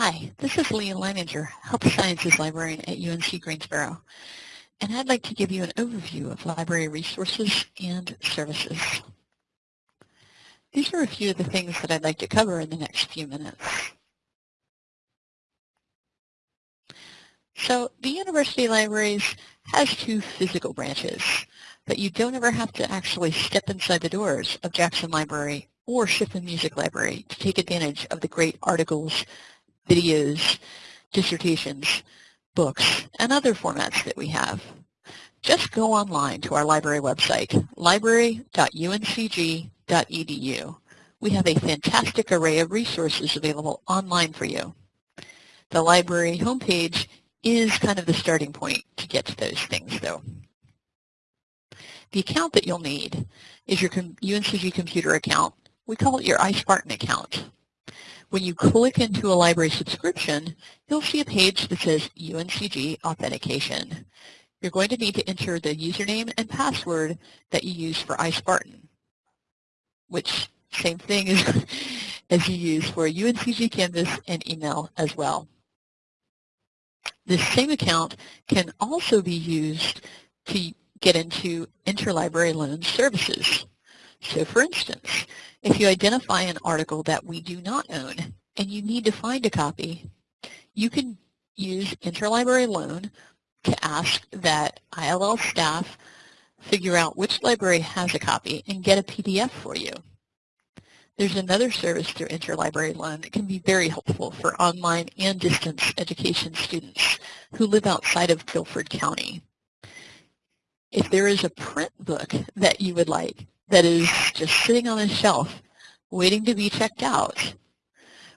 Hi, this is Leah Leininger, Health Sciences Librarian at UNC Greensboro, and I'd like to give you an overview of library resources and services. These are a few of the things that I'd like to cover in the next few minutes. So the University Libraries has two physical branches, but you don't ever have to actually step inside the doors of Jackson Library or Schiffman Music Library to take advantage of the great articles videos, dissertations, books, and other formats that we have. Just go online to our library website, library.uncg.edu. We have a fantastic array of resources available online for you. The library homepage is kind of the starting point to get to those things, though. The account that you'll need is your UNCG computer account. We call it your iSpartan account. When you click into a library subscription, you'll see a page that says UNCG Authentication. You're going to need to enter the username and password that you use for iSpartan, which same thing as, as you use for UNCG Canvas and email as well. This same account can also be used to get into interlibrary loan services. So for instance, if you identify an article that we do not own and you need to find a copy, you can use interlibrary loan to ask that ILL staff figure out which library has a copy and get a PDF for you. There's another service through Interlibrary Loan that can be very helpful for online and distance education students who live outside of Guilford County. If there is a print book that you would like, that is just sitting on a shelf waiting to be checked out,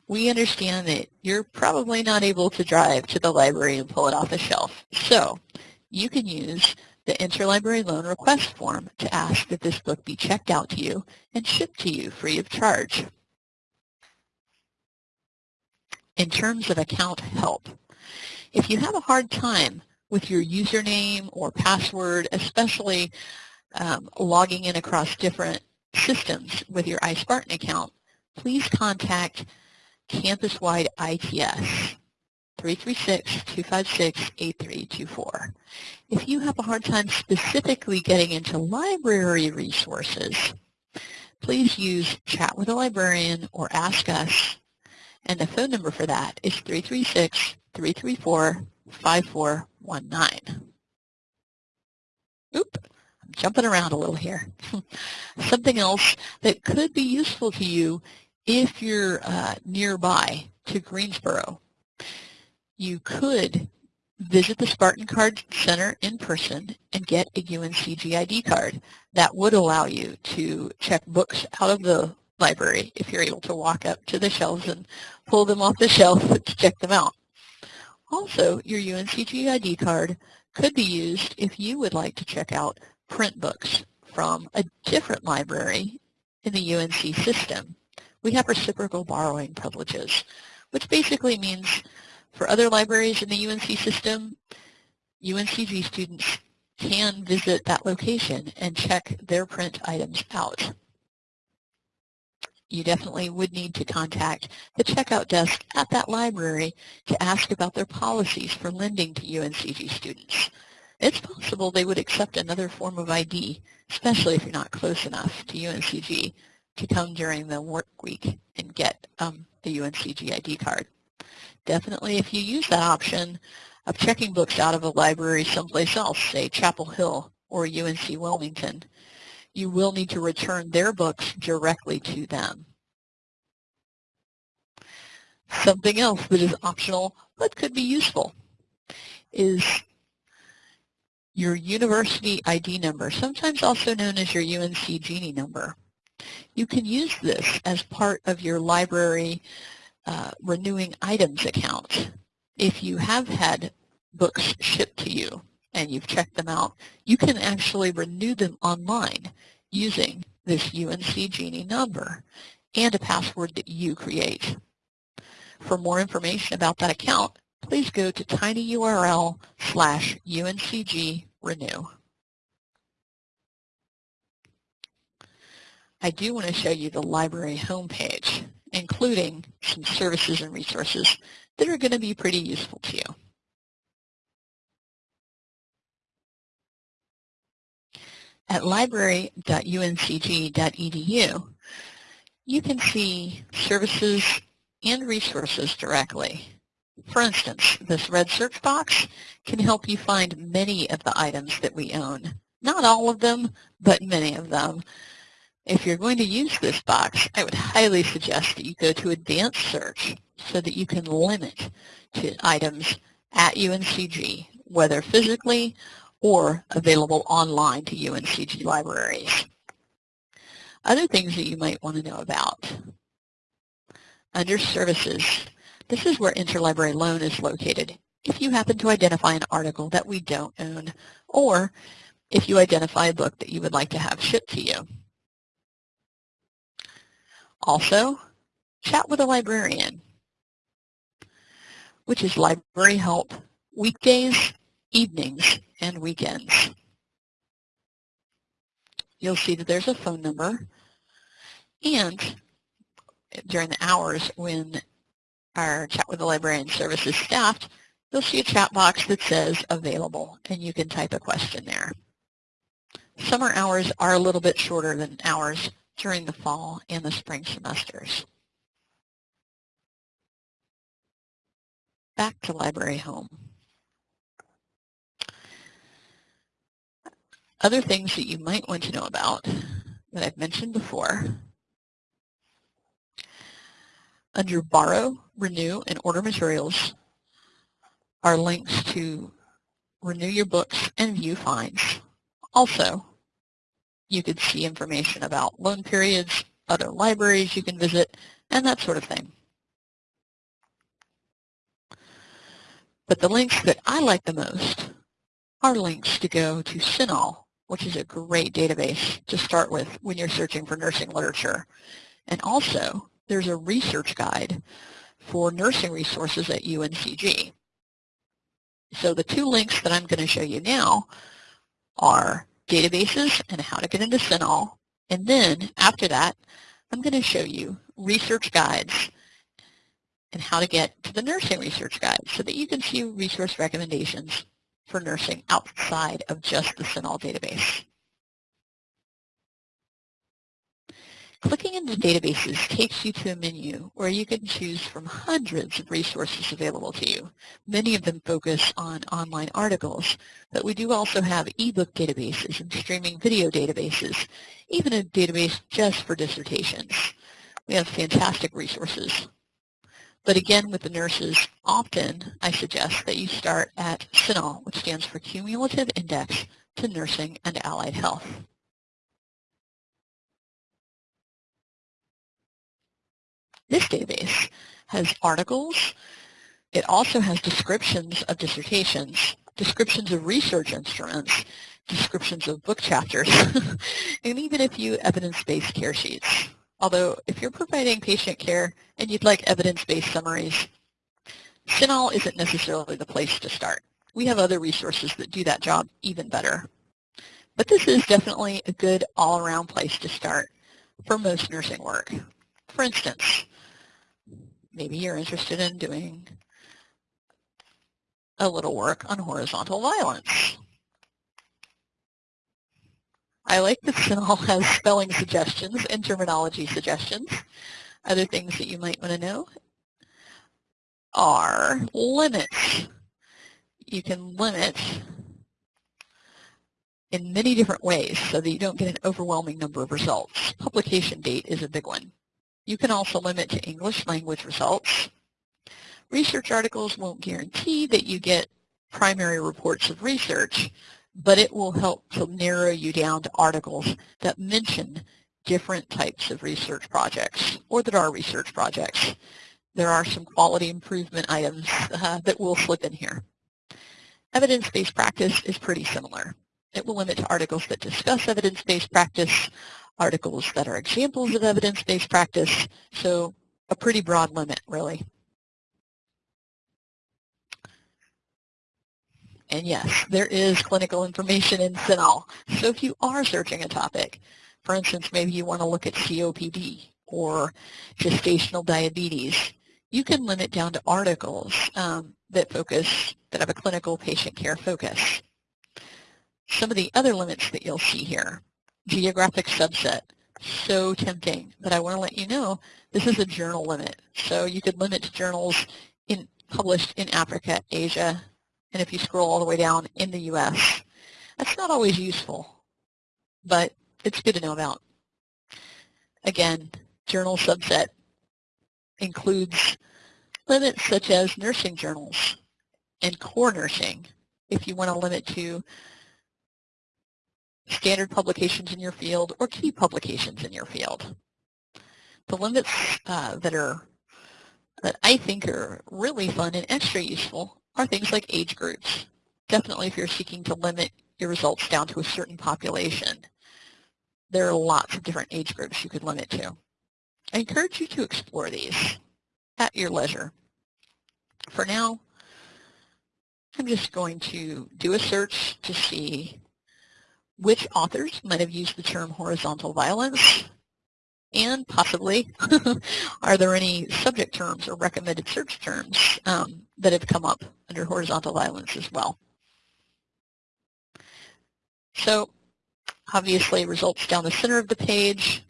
we understand that you're probably not able to drive to the library and pull it off the shelf. So you can use the interlibrary loan request form to ask that this book be checked out to you and shipped to you free of charge. In terms of account help, if you have a hard time with your username or password, especially um, logging in across different systems with your iSpartan account, please contact campus-wide ITS 336-256-8324. If you have a hard time specifically getting into library resources, please use Chat with a Librarian or Ask Us, and the phone number for that is 336-334-5419. Oop jumping around a little here. Something else that could be useful to you if you're uh, nearby to Greensboro. You could visit the Spartan Card Center in person and get a UNCG ID card. That would allow you to check books out of the library if you're able to walk up to the shelves and pull them off the shelf to check them out. Also, your UNCG ID card could be used if you would like to check out print books from a different library in the UNC system. We have reciprocal borrowing privileges, which basically means for other libraries in the UNC system, UNCG students can visit that location and check their print items out. You definitely would need to contact the checkout desk at that library to ask about their policies for lending to UNCG students. It's possible they would accept another form of ID, especially if you're not close enough to UNCG to come during the work week and get um, the UNCG ID card. Definitely if you use that option of checking books out of a library someplace else, say Chapel Hill or UNC Wilmington, you will need to return their books directly to them. Something else that is optional but could be useful is your university ID number, sometimes also known as your UNC Genie number. You can use this as part of your library uh, renewing items account. If you have had books shipped to you and you've checked them out, you can actually renew them online using this UNC Genie number and a password that you create. For more information about that account, please go to tinyurl slash uncg renew. I do want to show you the library homepage. including some services and resources that are going to be pretty useful to you. At library.uncg.edu, you can see services and resources directly. For instance, this red search box can help you find many of the items that we own. Not all of them, but many of them. If you're going to use this box, I would highly suggest that you go to Advanced Search so that you can limit to items at UNCG, whether physically or available online to UNCG libraries. Other things that you might want to know about. Under Services, this is where Interlibrary Loan is located. If you happen to identify an article that we don't own, or if you identify a book that you would like to have shipped to you. Also, chat with a librarian, which is library help weekdays, evenings, and weekends. You'll see that there's a phone number, and during the hours when our Chat with the Librarian services is staffed, you'll see a chat box that says available, and you can type a question there. Summer hours are a little bit shorter than hours during the fall and the spring semesters. Back to Library Home. Other things that you might want to know about that I've mentioned before. Under Borrow, Renew, and Order Materials are links to renew your books and view finds. Also, you could see information about loan periods, other libraries you can visit, and that sort of thing. But the links that I like the most are links to go to CINAHL, which is a great database to start with when you're searching for nursing literature. And also, there's a research guide for nursing resources at UNCG. So the two links that I'm going to show you now are databases and how to get into CINAHL. And then after that, I'm going to show you research guides and how to get to the nursing research guide so that you can see resource recommendations for nursing outside of just the CINAHL database. Clicking into databases takes you to a menu where you can choose from hundreds of resources available to you. Many of them focus on online articles, but we do also have ebook databases and streaming video databases, even a database just for dissertations. We have fantastic resources. But again, with the nurses, often I suggest that you start at CINAHL, which stands for Cumulative Index to Nursing and Allied Health. This database has articles. It also has descriptions of dissertations, descriptions of research instruments, descriptions of book chapters, and even a few evidence-based care sheets. Although if you're providing patient care and you'd like evidence-based summaries, CINAHL isn't necessarily the place to start. We have other resources that do that job even better. But this is definitely a good all-around place to start for most nursing work. For instance, maybe you're interested in doing a little work on horizontal violence. I like that CINAHL has spelling suggestions and terminology suggestions. Other things that you might want to know are limits. You can limit in many different ways so that you don't get an overwhelming number of results. Publication date is a big one. You can also limit to English language results. Research articles won't guarantee that you get primary reports of research, but it will help to narrow you down to articles that mention different types of research projects or that are research projects. There are some quality improvement items uh, that will slip in here. Evidence-based practice is pretty similar. It will limit to articles that discuss evidence-based practice, articles that are examples of evidence-based practice, so a pretty broad limit, really. And yes, there is clinical information in CINAHL. So if you are searching a topic, for instance, maybe you want to look at COPD or gestational diabetes, you can limit down to articles um, that focus, that have a clinical patient care focus. Some of the other limits that you'll see here, geographic subset, so tempting, but I want to let you know this is a journal limit. So you could limit to journals in, published in Africa, Asia, and if you scroll all the way down in the U.S. That's not always useful, but it's good to know about. Again, journal subset includes limits such as nursing journals and core nursing if you want to limit to standard publications in your field or key publications in your field. The limits uh, that are that I think are really fun and extra useful are things like age groups. Definitely if you're seeking to limit your results down to a certain population, there are lots of different age groups you could limit to. I encourage you to explore these at your leisure. For now, I'm just going to do a search to see which authors might have used the term horizontal violence and possibly are there any subject terms or recommended search terms um, that have come up under horizontal violence as well. So obviously results down the center of the page.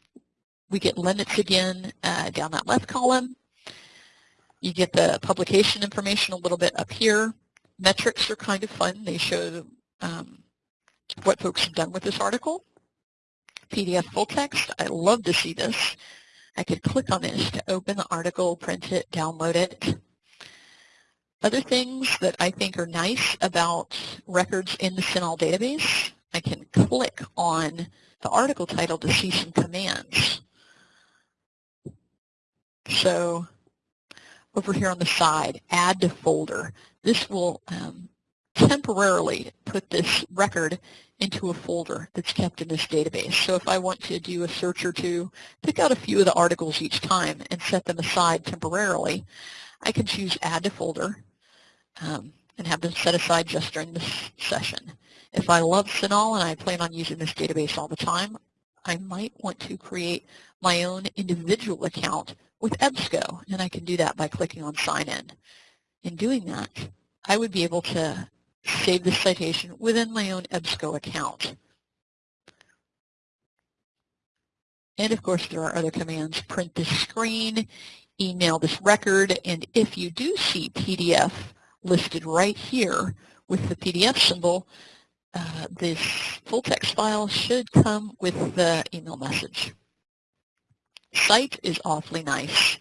We get limits again uh, down that left column. You get the publication information a little bit up here. Metrics are kind of fun. They show um, what folks have done with this article. PDF full text. I love to see this. I could click on this to open the article, print it, download it. Other things that I think are nice about records in the CINAHL database, I can click on the article title to see some commands. So over here on the side, add to folder. This will um, temporarily put this record into a folder that's kept in this database. So if I want to do a search or two, pick out a few of the articles each time and set them aside temporarily, I can choose add to folder um, and have them set aside just during this session. If I love CINAHL and I plan on using this database all the time, I might want to create my own individual account with EBSCO, and I can do that by clicking on Sign In. In doing that, I would be able to save this citation within my own EBSCO account. And of course, there are other commands, print this screen, email this record, and if you do see PDF listed right here with the PDF symbol, uh, this full text file should come with the email message. Cite is awfully nice.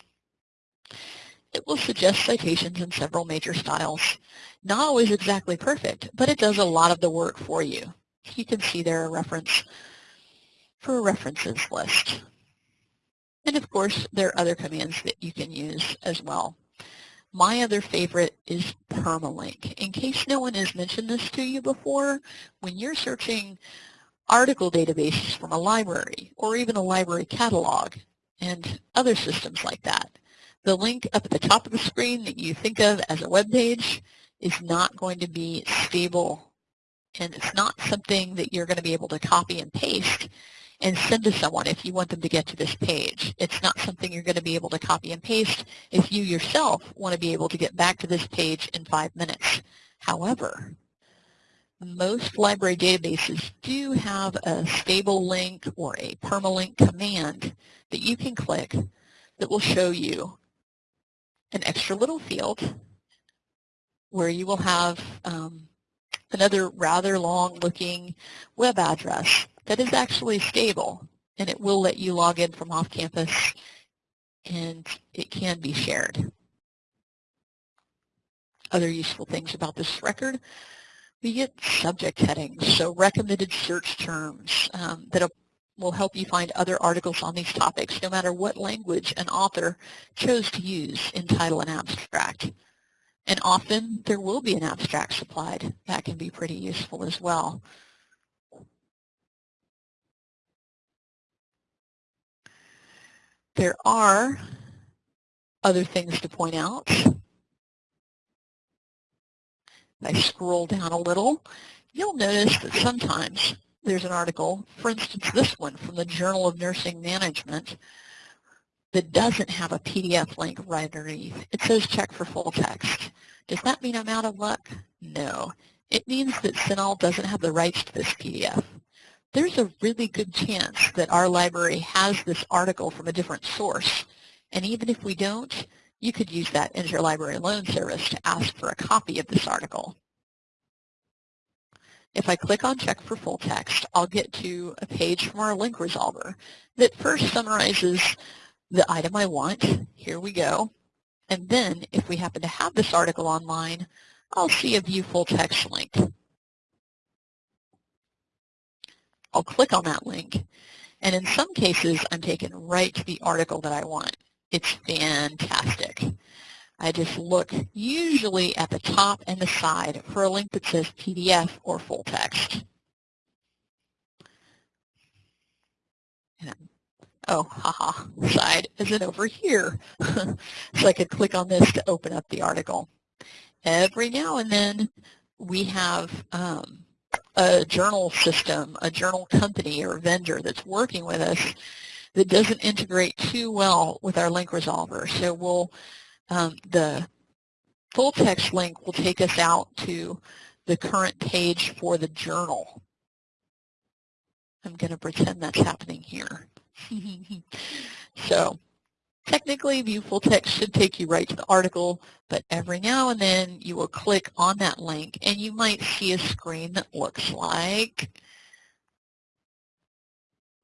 It will suggest citations in several major styles. Not always exactly perfect, but it does a lot of the work for you. You can see there a reference for a references list. And of course, there are other commands that you can use as well. My other favorite is permalink. In case no one has mentioned this to you before, when you're searching article databases from a library or even a library catalog and other systems like that, the link up at the top of the screen that you think of as a web page is not going to be stable and it's not something that you're going to be able to copy and paste and send to someone if you want them to get to this page. It's not something you're going to be able to copy and paste if you yourself want to be able to get back to this page in five minutes. However, most library databases do have a stable link or a permalink command that you can click that will show you an extra little field where you will have um, another rather long looking web address that is actually stable and it will let you log in from off campus and it can be shared. Other useful things about this record, we get subject headings, so recommended search terms um, that will help you find other articles on these topics, no matter what language an author chose to use in title and abstract. And often there will be an abstract supplied. That can be pretty useful as well. There are other things to point out. If I scroll down a little, you'll notice that sometimes there's an article, for instance this one from the Journal of Nursing Management, that doesn't have a PDF link right underneath. It says check for full text. Does that mean I'm out of luck? No. It means that CINAHL doesn't have the rights to this PDF. There's a really good chance that our library has this article from a different source. And even if we don't, you could use that interlibrary loan service to ask for a copy of this article. If I click on Check for Full Text, I'll get to a page from our link resolver that first summarizes the item I want. Here we go. And then, if we happen to have this article online, I'll see a View Full Text link. I'll click on that link, and in some cases, I'm taken right to the article that I want. It's fantastic. I just look usually at the top and the side for a link that says PDF or full text. And, oh, haha, side isn't over here. so I could click on this to open up the article. Every now and then we have um, a journal system, a journal company or vendor that's working with us that doesn't integrate too well with our link resolver. So we'll um, the full text link will take us out to the current page for the journal. I'm going to pretend that's happening here. so technically view full text should take you right to the article, but every now and then you will click on that link and you might see a screen that looks like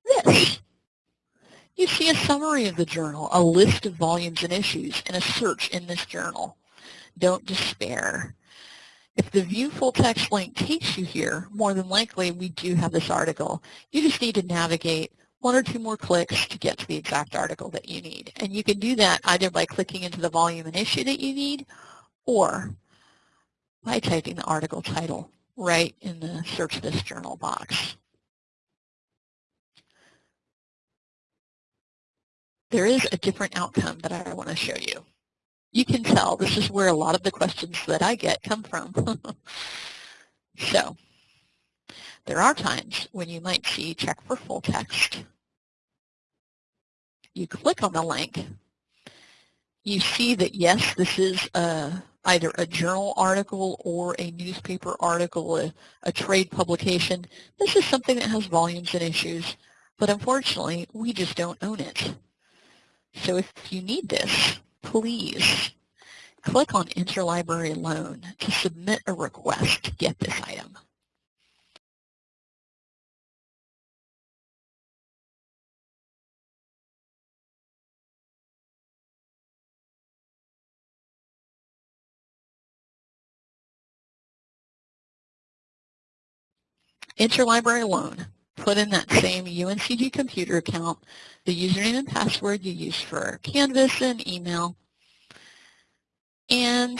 this. You see a summary of the journal, a list of volumes and issues, and a search in this journal. Don't despair. If the View Full Text link takes you here, more than likely we do have this article. You just need to navigate one or two more clicks to get to the exact article that you need. And you can do that either by clicking into the volume and issue that you need or by typing the article title right in the Search This Journal box. There is a different outcome that I want to show you. You can tell this is where a lot of the questions that I get come from. so there are times when you might see check for full text. You click on the link. You see that yes, this is a, either a journal article or a newspaper article, a, a trade publication. This is something that has volumes and issues, but unfortunately, we just don't own it. So if you need this, please click on Interlibrary Loan to submit a request to get this item. Interlibrary Loan put in that same UNCG computer account, the username and password you use for Canvas and email. And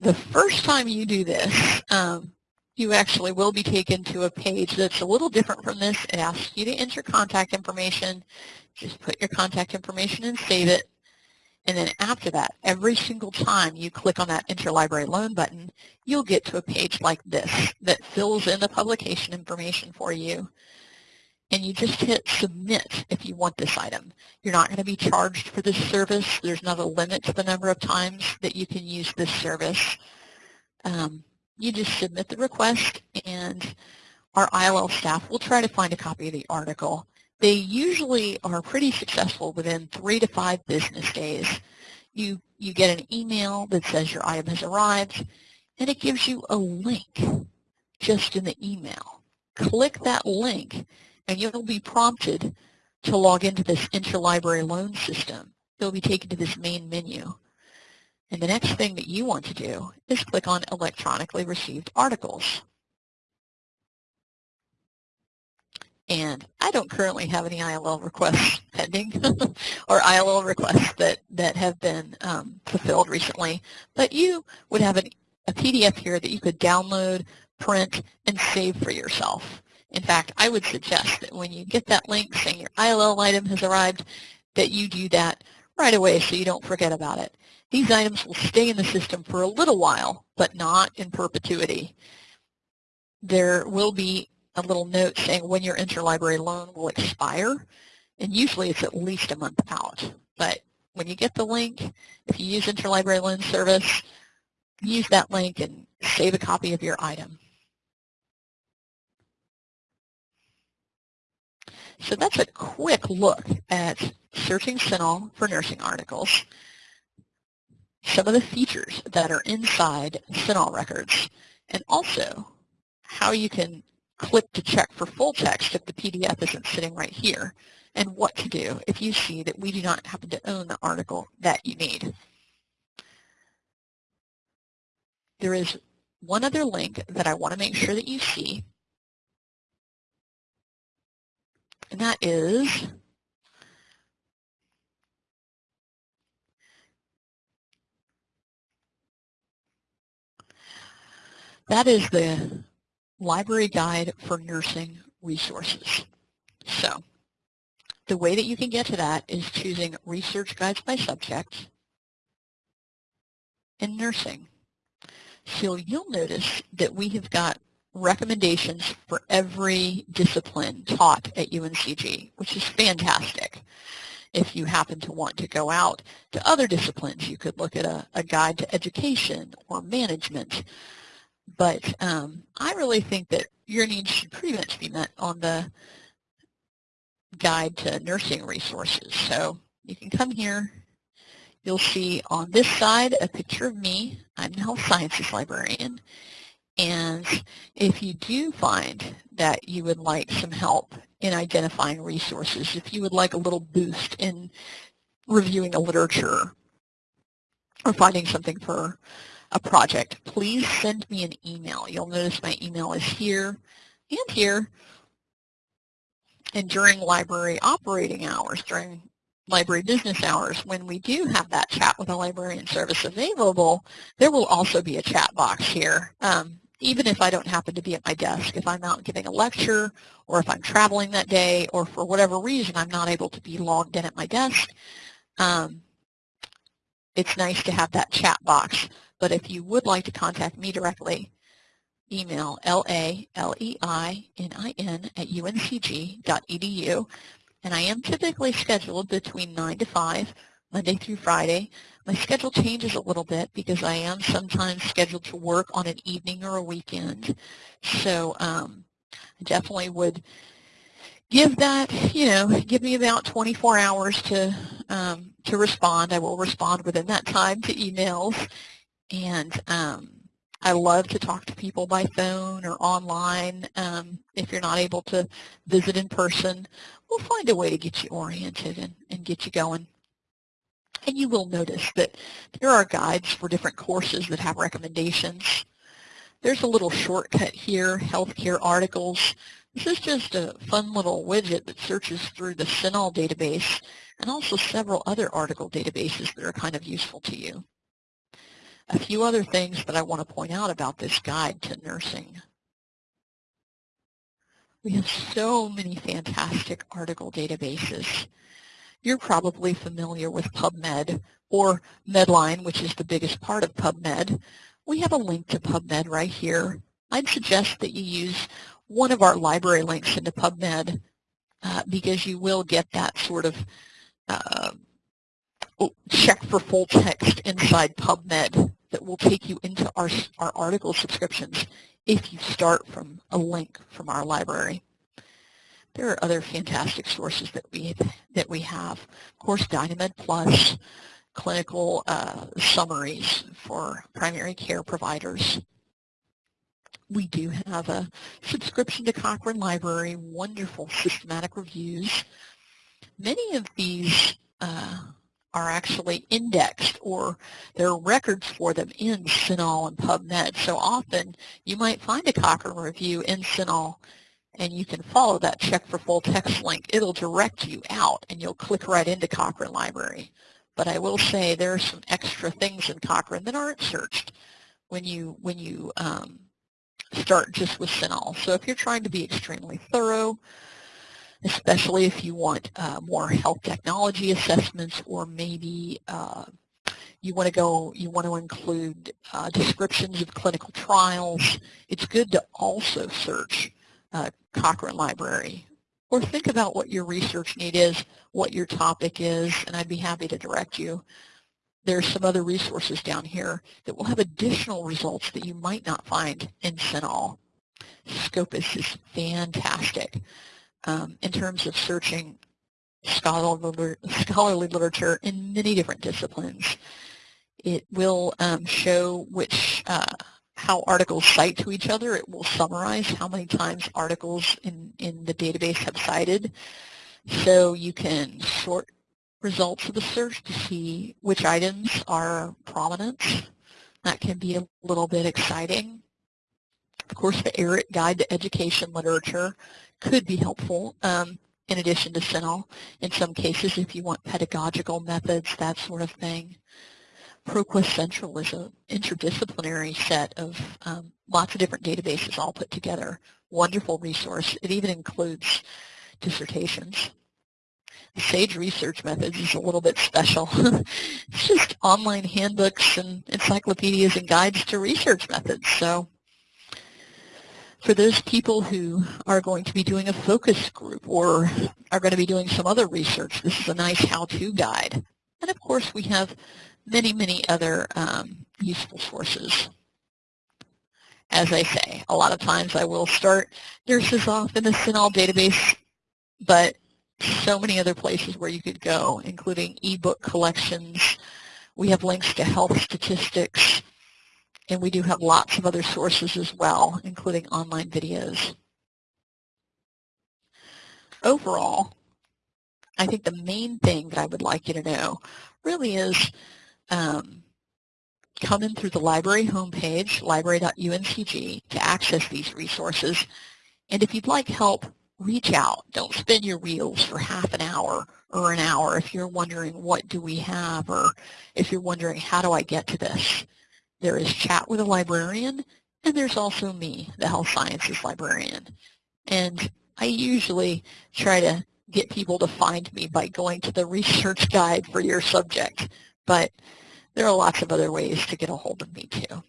the first time you do this, um, you actually will be taken to a page that's a little different from this. It asks you to enter contact information. Just put your contact information and save it. And then after that, every single time you click on that interlibrary loan button, you'll get to a page like this that fills in the publication information for you. And you just hit submit if you want this item. You're not going to be charged for this service. There's not a limit to the number of times that you can use this service. Um, you just submit the request and our ILL staff will try to find a copy of the article they usually are pretty successful within three to five business days. You, you get an email that says your item has arrived, and it gives you a link just in the email. Click that link, and you'll be prompted to log into this interlibrary loan system. You'll be taken to this main menu. And the next thing that you want to do is click on electronically received articles. And I don't currently have any ILL requests pending or ILL requests that, that have been um, fulfilled recently, but you would have an, a PDF here that you could download, print, and save for yourself. In fact, I would suggest that when you get that link saying your ILL item has arrived, that you do that right away so you don't forget about it. These items will stay in the system for a little while, but not in perpetuity. There will be a little note saying when your interlibrary loan will expire. And usually it's at least a month out. But when you get the link, if you use Interlibrary Loan Service, use that link and save a copy of your item. So that's a quick look at searching CINAHL for nursing articles, some of the features that are inside CINAHL records, and also how you can click to check for full text if the PDF isn't sitting right here, and what to do if you see that we do not happen to own the article that you need. There is one other link that I want to make sure that you see, and that is that is the library guide for nursing resources. So the way that you can get to that is choosing research guides by subject and nursing. So you'll notice that we have got recommendations for every discipline taught at UNCG, which is fantastic. If you happen to want to go out to other disciplines, you could look at a, a guide to education or management. But um, I really think that your needs should pretty much be met on the guide to nursing resources. So you can come here. You'll see on this side a picture of me. I'm the health sciences librarian. And if you do find that you would like some help in identifying resources, if you would like a little boost in reviewing the literature or finding something for a project, please send me an email. You'll notice my email is here and here. And during library operating hours, during library business hours, when we do have that chat with a librarian service available, there will also be a chat box here. Um, even if I don't happen to be at my desk, if I'm out giving a lecture or if I'm traveling that day or for whatever reason I'm not able to be logged in at my desk, um, it's nice to have that chat box. But if you would like to contact me directly, email L-A-L-E-I-N-I-N at uncg.edu. And I am typically scheduled between 9 to 5, Monday through Friday. My schedule changes a little bit because I am sometimes scheduled to work on an evening or a weekend. So um, I definitely would give that, you know, give me about 24 hours to um, to respond. I will respond within that time to emails. And um, I love to talk to people by phone or online. Um, if you're not able to visit in person, we'll find a way to get you oriented and, and get you going. And you will notice that there are guides for different courses that have recommendations. There's a little shortcut here, healthcare articles. This is just a fun little widget that searches through the CINAHL database and also several other article databases that are kind of useful to you. A few other things that I want to point out about this guide to nursing. We have so many fantastic article databases. You're probably familiar with PubMed or Medline, which is the biggest part of PubMed. We have a link to PubMed right here. I'd suggest that you use one of our library links into PubMed uh, because you will get that sort of uh, check for full text inside PubMed that will take you into our, our article subscriptions if you start from a link from our library. There are other fantastic sources that we that we have. Of course, Dynamed Plus, clinical uh, summaries for primary care providers. We do have a subscription to Cochrane Library, wonderful systematic reviews. Many of these uh, are actually indexed or there are records for them in CINAHL and PubMed. So often you might find a Cochrane review in CINAHL and you can follow that check for full text link. It'll direct you out and you'll click right into Cochrane Library. But I will say there are some extra things in Cochrane that aren't searched when you when you um, start just with CINAHL. So if you're trying to be extremely thorough, especially if you want uh, more health technology assessments or maybe uh, you want to go, you want to include uh, descriptions of clinical trials, it's good to also search uh, Cochrane Library or think about what your research need is, what your topic is, and I'd be happy to direct you. There's some other resources down here that will have additional results that you might not find in CINAHL. Scopus is fantastic um, in terms of searching scholarly, literature in many different disciplines. It will um, show which uh, how articles cite to each other. It will summarize how many times articles in, in the database have cited. So you can sort results of the search to see which items are prominent. That can be a little bit exciting. Of course, the ERIC Guide to Education Literature could be helpful um, in addition to CINAHL in some cases if you want pedagogical methods, that sort of thing. ProQuest Central is an interdisciplinary set of um, lots of different databases all put together. Wonderful resource. It even includes dissertations. SAGE Research Methods is a little bit special. it's just online handbooks and encyclopedias and guides to research methods. So for those people who are going to be doing a focus group or are going to be doing some other research, this is a nice how-to guide. And of course, we have many, many other um, useful sources. As I say, a lot of times I will start nurses off in the CINAHL database, but so many other places where you could go, including ebook collections. We have links to health statistics, and we do have lots of other sources as well, including online videos. Overall, I think the main thing that I would like you to know really is um, come in through the library homepage, library.uncg, to access these resources. And if you'd like help, reach out. Don't spin your wheels for half an hour or an hour if you're wondering what do we have or if you're wondering how do I get to this. There is chat with a librarian, and there's also me, the health sciences librarian. And I usually try to get people to find me by going to the research guide for your subject, but there are lots of other ways to get a hold of me too.